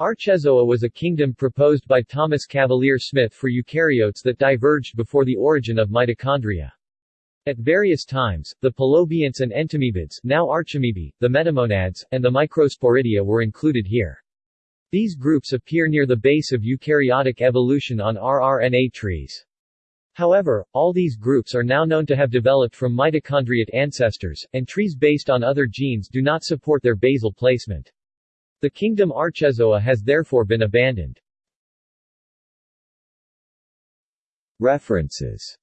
Archezoa was a kingdom proposed by Thomas Cavalier Smith for eukaryotes that diverged before the origin of mitochondria. At various times, the pelobionts and entamoebids now archamoebae, the metamonads, and the microsporidia were included here. These groups appear near the base of eukaryotic evolution on rRNA trees. However, all these groups are now known to have developed from mitochondriate ancestors, and trees based on other genes do not support their basal placement. The kingdom Archezoa has therefore been abandoned. References